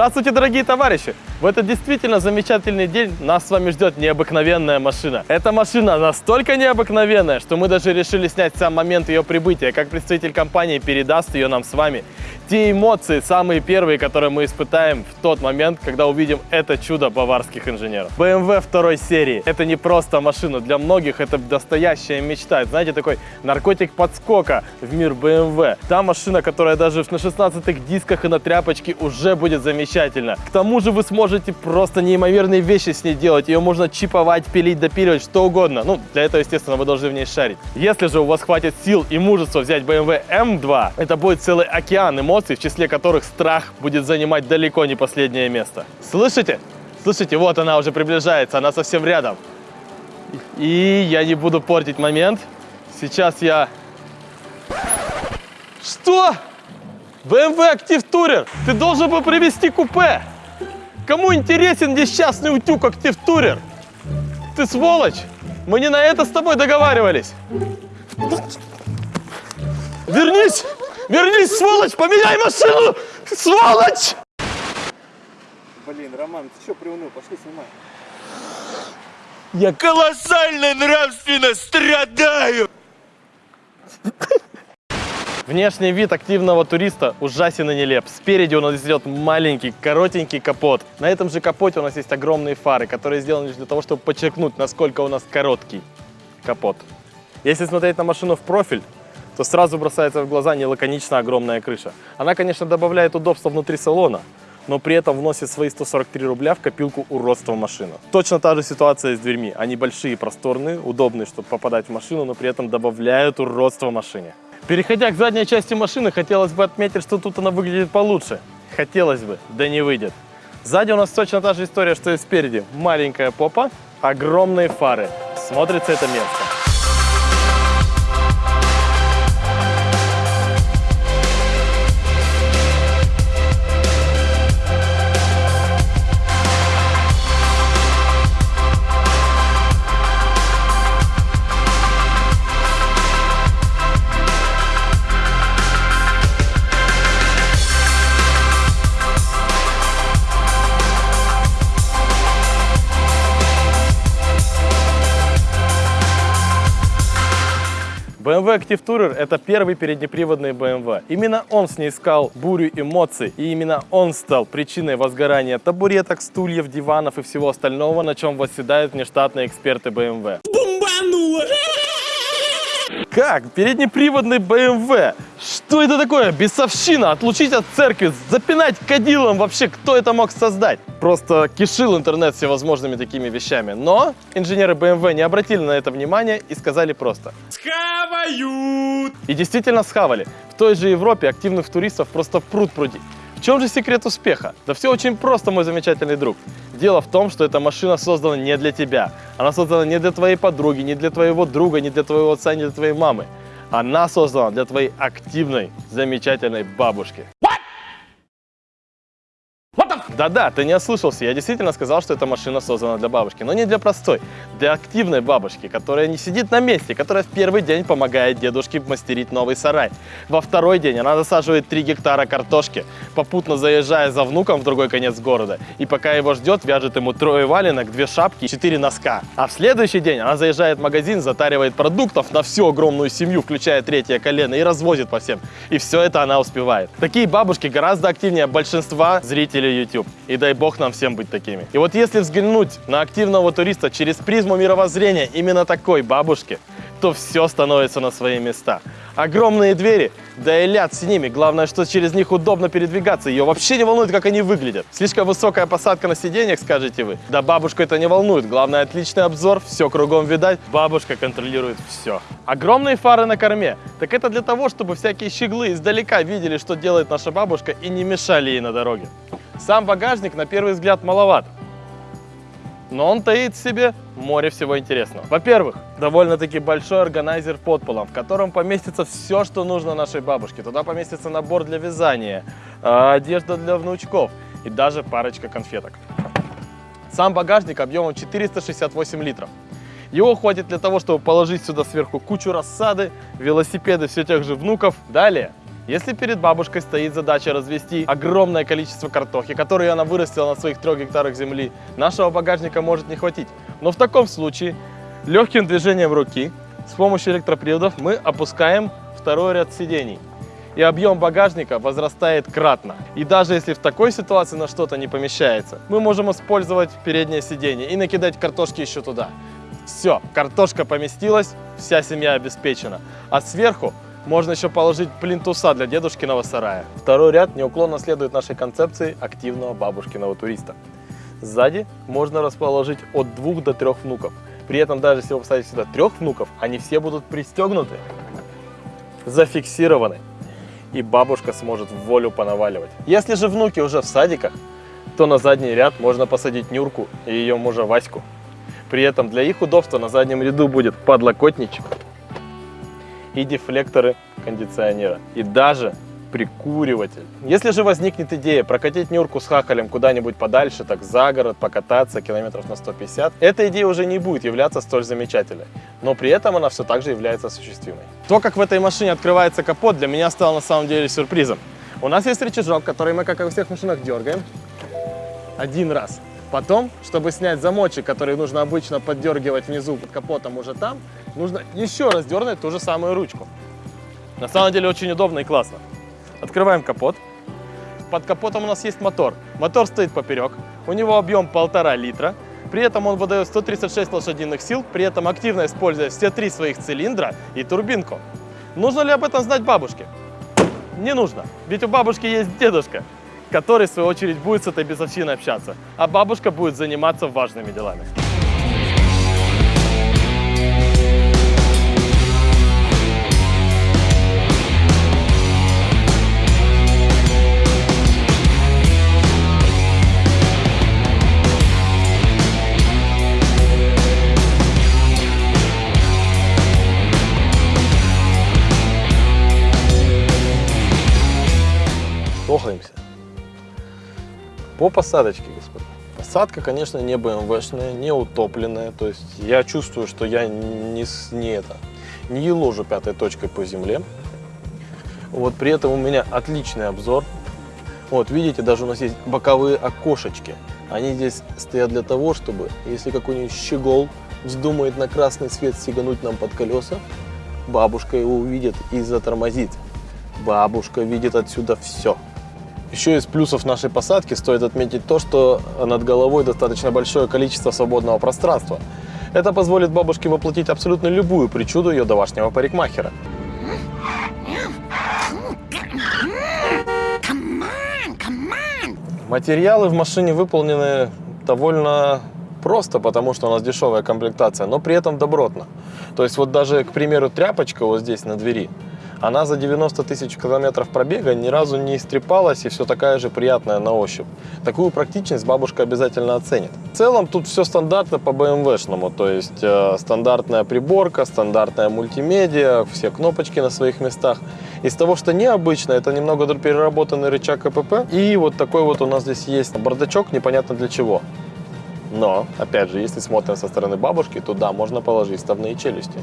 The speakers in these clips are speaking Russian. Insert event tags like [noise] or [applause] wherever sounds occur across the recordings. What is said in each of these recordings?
Здравствуйте, дорогие товарищи! В этот действительно замечательный день нас с вами ждет необыкновенная машина. Эта машина настолько необыкновенная, что мы даже решили снять сам момент ее прибытия. Как представитель компании передаст ее нам с вами. Те эмоции, самые первые, которые мы испытаем в тот момент, когда увидим это чудо баварских инженеров. BMW второй серии. Это не просто машина. Для многих это настоящая мечта. Это, знаете, такой наркотик подскока в мир BMW. Та машина, которая даже на 16-х дисках и на тряпочке уже будет замечательно. К тому же вы сможете просто неимоверные вещи с ней делать. Ее можно чиповать, пилить, допиливать, что угодно. Ну, для этого, естественно, вы должны в ней шарить. Если же у вас хватит сил и мужества взять BMW M2, это будет целый океан эмоций, в числе которых страх будет занимать далеко не последнее место. Слышите? Слышите, вот она уже приближается, она совсем рядом. И я не буду портить момент. Сейчас я... Что? BMW Active Tourer, ты должен был привезти купе. Кому интересен несчастный утюг Active Tourer? Ты сволочь! Мы не на это с тобой договаривались. Вернись! Сволочь! Поменяй машину! Сволочь! Блин, Роман, ты что приуныл? Пошли снимай. Я Колоссально нравственно страдаю! Внешний вид активного туриста ужасен и нелеп. Спереди у нас идет маленький, коротенький капот. На этом же капоте у нас есть огромные фары, которые сделаны лишь для того, чтобы подчеркнуть, насколько у нас короткий капот. Если смотреть на машину в профиль, то сразу бросается в глаза нелаконично огромная крыша. Она, конечно, добавляет удобства внутри салона, но при этом вносит свои 143 рубля в копилку уродства машины. Точно та же ситуация с дверьми. Они большие, просторные, удобные, чтобы попадать в машину, но при этом добавляют уродство машине. Переходя к задней части машины, хотелось бы отметить, что тут она выглядит получше. Хотелось бы, да не выйдет. Сзади у нас точно та же история, что и спереди. Маленькая попа, огромные фары. Смотрится это место. BMW Active Tourer – это первый переднеприводный BMW. Именно он снискал бурю эмоций, и именно он стал причиной возгорания табуреток, стульев, диванов и всего остального, на чем восседают внештатные эксперты BMW. Бомбануло! Как? Переднеприводный BMW. Что это такое? Бесовщина. Отлучить от церкви, запинать кадилом. Вообще, кто это мог создать? Просто кишил интернет всевозможными такими вещами. Но инженеры BMW не обратили на это внимание и сказали просто. Схавают! И действительно схавали. В той же Европе активных туристов просто пруд пруди. В чем же секрет успеха? Да все очень просто, мой замечательный друг. Дело в том, что эта машина создана не для тебя. Она создана не для твоей подруги, не для твоего друга, не для твоего отца, не для твоей мамы. Она создана для твоей активной, замечательной бабушки. Да-да, ты не ослышался, я действительно сказал, что эта машина создана для бабушки, но не для простой, для активной бабушки, которая не сидит на месте, которая в первый день помогает дедушке мастерить новый сарай. Во второй день она засаживает 3 гектара картошки, попутно заезжая за внуком в другой конец города, и пока его ждет, вяжет ему трое валенок, две шапки, четыре носка. А в следующий день она заезжает в магазин, затаривает продуктов на всю огромную семью, включая третье колено, и развозит по всем. И все это она успевает. Такие бабушки гораздо активнее большинства зрителей YouTube. И дай бог нам всем быть такими. И вот если взглянуть на активного туриста через призму мировоззрения именно такой бабушки, то все становится на свои места. Огромные двери, да и ляд с ними. Главное, что через них удобно передвигаться. Ее вообще не волнует, как они выглядят. Слишком высокая посадка на сиденьях, скажете вы. Да бабушку это не волнует. Главное, отличный обзор, все кругом видать. Бабушка контролирует все. Огромные фары на корме. Так это для того, чтобы всякие щеглы издалека видели, что делает наша бабушка и не мешали ей на дороге. Сам багажник на первый взгляд маловат, но он таит в себе море всего интересного. Во-первых, довольно-таки большой органайзер под полом, в котором поместится все, что нужно нашей бабушке. Туда поместится набор для вязания, а, одежда для внучков и даже парочка конфеток. Сам багажник объемом 468 литров. Его хватит для того, чтобы положить сюда сверху кучу рассады, велосипеды все тех же внуков. Далее Если перед бабушкой стоит задача развести огромное количество картохи, которую она вырастила на своих трех гектарах земли, нашего багажника может не хватить. Но в таком случае легким движением руки с помощью электроприводов мы опускаем второй ряд сидений. И объем багажника возрастает кратно. И даже если в такой ситуации на что-то не помещается, мы можем использовать переднее сиденье и накидать картошки еще туда. Все, картошка поместилась, вся семья обеспечена. А сверху можно еще положить плинтуса для дедушкиного сарая. Второй ряд неуклонно следует нашей концепции активного бабушкиного туриста. Сзади можно расположить от двух до трех внуков. При этом даже если вы посадите сюда трех внуков, они все будут пристегнуты, зафиксированы, и бабушка сможет в волю понаваливать. Если же внуки уже в садиках, то на задний ряд можно посадить Нюрку и ее мужа Ваську. При этом для их удобства на заднем ряду будет подлокотничек и дефлекторы кондиционера. И даже прикуриватель. Если же возникнет идея прокатить Нюрку с хахалем куда-нибудь подальше, так за город, покататься километров на 150, эта идея уже не будет являться столь замечательной. Но при этом она все так же является осуществимой. То, как в этой машине открывается капот, для меня стало на самом деле сюрпризом. У нас есть рычажок, который мы, как и во всех машинах, дергаем один раз. Потом, чтобы снять замочек, который нужно обычно поддергивать внизу под капотом уже там, нужно еще раз дернуть ту же самую ручку. На самом деле очень удобно и классно. Открываем капот. Под капотом у нас есть мотор. Мотор стоит поперек. У него объем полтора литра. При этом он выдает 136 лошадиных сил, при этом активно используя все три своих цилиндра и турбинку. Нужно ли об этом знать бабушке? Не нужно, ведь у бабушки есть дедушка, который, в свою очередь, будет с этой бесовщиной общаться, а бабушка будет заниматься важными делами. По посадочке, господа. Посадка, конечно, не БМВшная, не утопленная. То есть я чувствую, что я не, не это, не еложу пятой точкой по земле. Вот при этом у меня отличный обзор. Вот видите, даже у нас есть боковые окошечки. Они здесь стоят для того, чтобы, если какой-нибудь щегол вздумает на красный свет сигануть нам под колеса, бабушка его увидит и затормозит. Бабушка видит отсюда все. Еще из плюсов нашей посадки стоит отметить то, что над головой достаточно большое количество свободного пространства. Это позволит бабушке воплотить абсолютно любую причуду ее домашнего парикмахера. Материалы в машине выполнены довольно просто, потому что у нас дешевая комплектация, но при этом добротно. То есть вот даже, к примеру, тряпочка вот здесь на двери, она за 90 тысяч километров пробега ни разу не истрепалась и все такая же приятная на ощупь. Такую практичность бабушка обязательно оценит. В целом тут все стандартно по BMW-шному, то есть э, стандартная приборка, стандартная мультимедиа, все кнопочки на своих местах. Из того, что необычно, это немного переработанный рычаг КПП. И вот такой вот у нас здесь есть бардачок, непонятно для чего. Но, опять же, если смотрим со стороны бабушки, то да, можно положить вставные челюсти.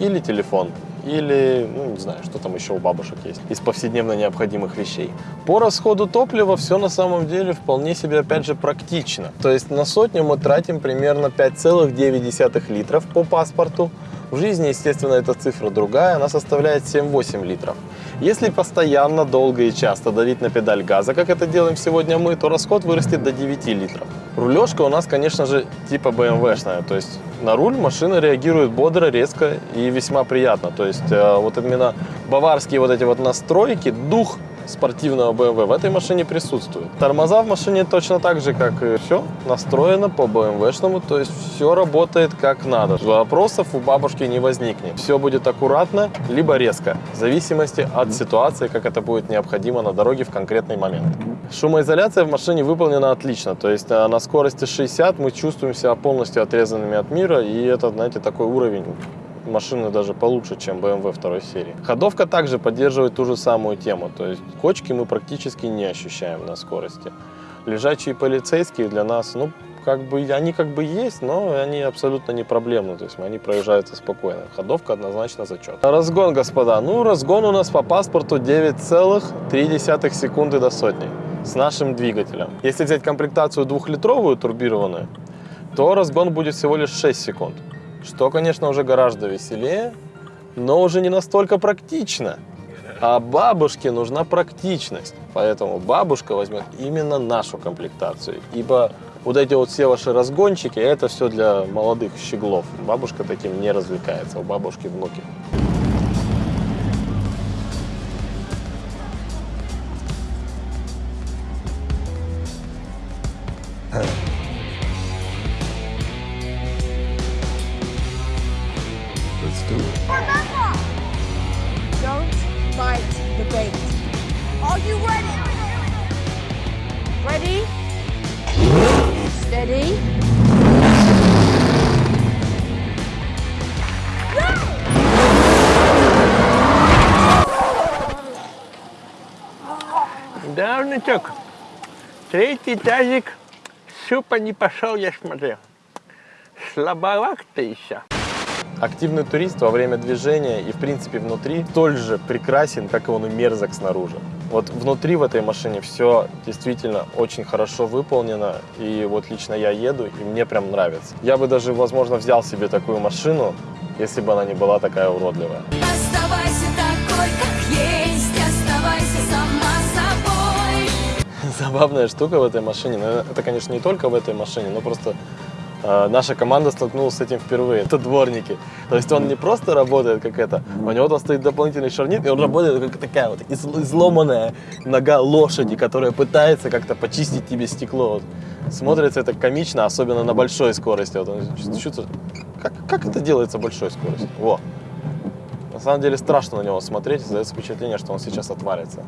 Или телефон, или, ну, не знаю, что там еще у бабушек есть, из повседневно необходимых вещей. По расходу топлива все на самом деле вполне себе, опять же, практично. То есть на сотню мы тратим примерно 5,9 литров по паспорту. В жизни, естественно, эта цифра другая, она составляет 7-8 литров. Если постоянно, долго и часто давить на педаль газа, как это делаем сегодня мы, то расход вырастет до 9 литров. Рулежка у нас, конечно же, типа BMW-шная, то есть на руль машина реагирует бодро, резко и весьма приятно. То есть э, вот именно баварские вот эти вот настройки, дух спортивного BMW в этой машине присутствует. Тормоза в машине точно так же, как и все, настроено по BMW-шному, то есть все работает как надо. Вопросов у бабушки не возникнет. Все будет аккуратно, либо резко, в зависимости от ситуации, как это будет необходимо на дороге в конкретный момент. Шумоизоляция в машине выполнена отлично, то есть э, на скорости 60 мы чувствуем себя полностью отрезанными от мира, и это, знаете, такой уровень машины даже получше, чем BMW второй серии. Ходовка также поддерживает ту же самую тему, то есть кочки мы практически не ощущаем на скорости. Лежачие полицейские для нас, ну, как бы, они как бы есть, но они абсолютно не проблемны. То есть они проезжаются спокойно. Ходовка однозначно зачет. Разгон, господа. Ну, разгон у нас по паспорту 9,3 секунды до сотни с нашим двигателем. Если взять комплектацию двухлитровую турбированную, то разгон будет всего лишь 6 секунд. Что, конечно, уже гораздо веселее, но уже не настолько практично. А бабушке нужна практичность. Поэтому бабушка возьмет именно нашу комплектацию. Ибо вот эти вот все ваши разгончики, это все для молодых щеглов. Бабушка таким не развлекается, у бабушки внуки. Don't Are you ready? Ready? Steady. Да, внучок. Третий тазик супа не пошел, я смотрю. Слабоват ты еще. Активный турист во время движения и, в принципе, внутри столь же прекрасен, как и он и мерзок снаружи. Вот внутри в этой машине все действительно очень хорошо выполнено, и вот лично я еду, и мне прям нравится. Я бы даже, возможно, взял себе такую машину, если бы она не была такая уродливая. Оставайся такой, как есть, оставайся сама собой. [laughs] Забавная штука в этой машине, это, конечно, не только в этой машине, но просто наша команда столкнулась с этим впервые. Это дворники. То есть он не просто работает как это, у него там стоит дополнительный шарнир, и он работает как такая вот из- изломанная нога лошади, которая пытается как-то почистить тебе стекло. Вот. Смотрится это комично, особенно на большой скорости. Вот он чувствует, как, как это делается большой скоростью? Во. На самом деле страшно на него смотреть, создается впечатление, что он сейчас отвалится.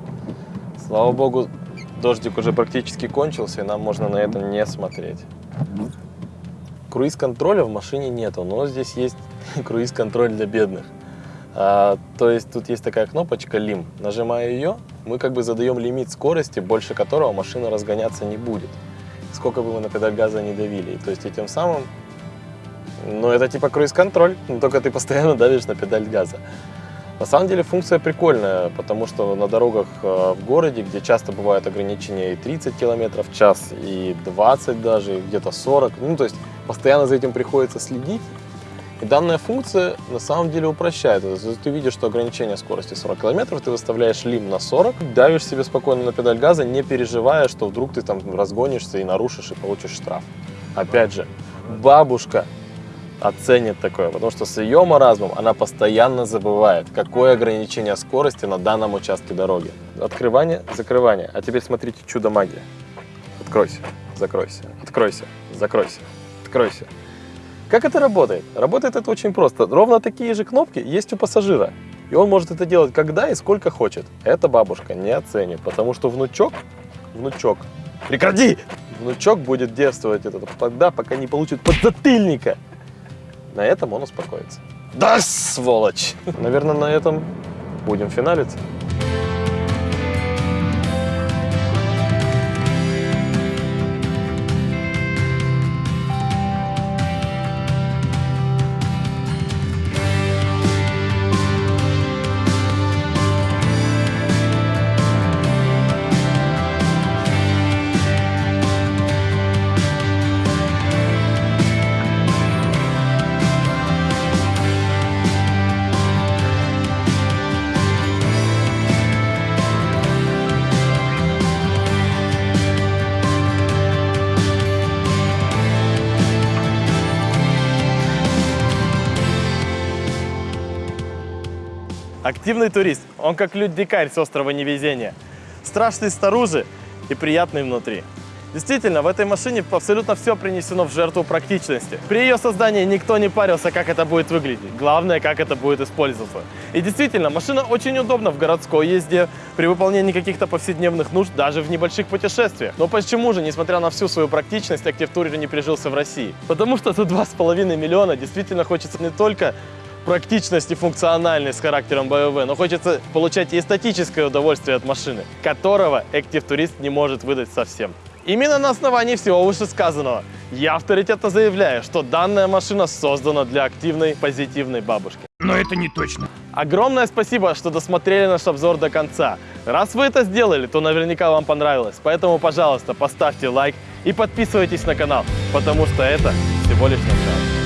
Слава богу, дождик уже практически кончился, и нам можно на это не смотреть. Круиз-контроля в машине нету, но здесь есть [laughs] круиз-контроль для бедных. А, то есть тут есть такая кнопочка «Лим». Нажимая ее, мы как бы задаем лимит скорости, больше которого машина разгоняться не будет. Сколько бы мы на педаль газа не давили. И То есть этим самым, ну это типа круиз-контроль, но только ты постоянно давишь на педаль газа. На самом деле функция прикольная, потому что на дорогах э, в городе, где часто бывают ограничения и 30 км в час, и 20 даже, и где-то 40, ну то есть постоянно за этим приходится следить. И данная функция на самом деле упрощает. ты видишь, что ограничение скорости 40 км, ты выставляешь лим на 40, давишь себе спокойно на педаль газа, не переживая, что вдруг ты там разгонишься и нарушишь и получишь штраф. Опять же, бабушка оценит такое, потому что с ее маразмом она постоянно забывает, какое ограничение скорости на данном участке дороги. Открывание, закрывание. А теперь смотрите чудо магия. Откройся, закройся, откройся, закройся, откройся. Как это работает? Работает это очень просто. Ровно такие же кнопки есть у пассажира. И он может это делать когда и сколько хочет. Это бабушка не оценит, потому что внучок, внучок, прекрати! Внучок будет действовать это тогда, пока не получит подзатыльника. На этом он успокоится. Да, сволочь! Наверное, на этом будем финалиться. Активный турист, он как людь-дикарь с острова невезения. Страшный снаружи и приятный внутри. Действительно, в этой машине абсолютно все принесено в жертву практичности. При ее создании никто не парился, как это будет выглядеть. Главное, как это будет использоваться. И действительно, машина очень удобна в городской езде, при выполнении каких-то повседневных нужд, даже в небольших путешествиях. Но почему же, несмотря на всю свою практичность, Active Tourer не прижился в России? Потому что за 2,5 миллиона действительно хочется не только практичность и функциональность с характером BMW, но хочется получать и эстетическое удовольствие от машины, которого Active Tourist не может выдать совсем. Именно на основании всего вышесказанного Я авторитетно заявляю, что данная машина создана для активной, позитивной бабушки. Но это не точно. Огромное спасибо, что досмотрели наш обзор до конца. Раз вы это сделали, то наверняка вам понравилось. Поэтому, пожалуйста, поставьте лайк и подписывайтесь на канал, потому что это всего лишь начало.